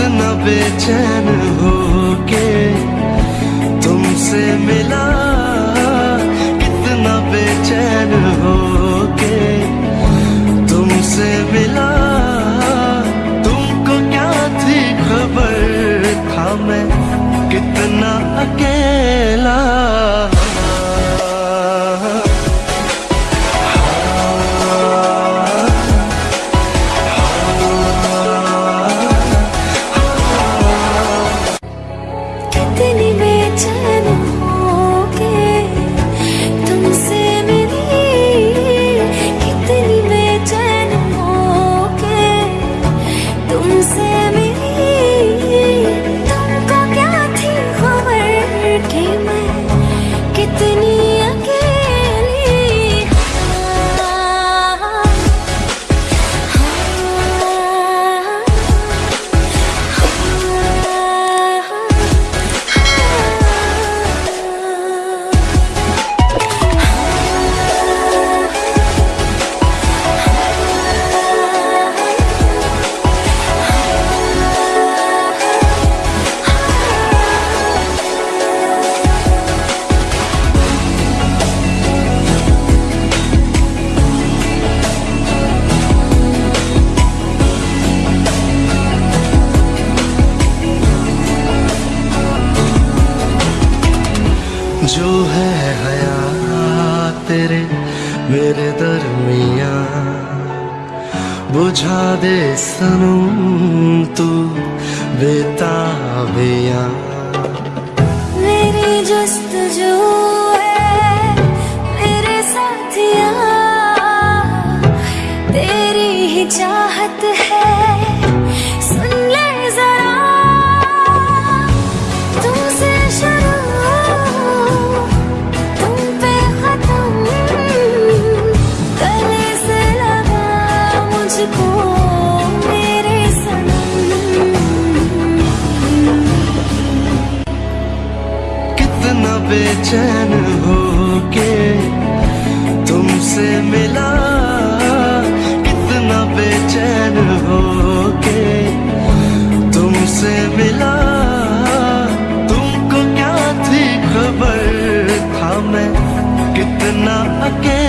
कितना बेचैन हो के तुमसे मिला। कितना बेचैन हो के तुमसे मिला। तुमको क्या थी खबर? था मैं कितना अकेला। कितनी जो है हया तेरे मेरे दरमिया। बुझा दे सनू तू बेताबिया। बेचैन हो के तुमसे मिला। कितना बेचैन हो के तुमसे मिला। तुमको क्या थी खबर? था मैं कितना अकेला।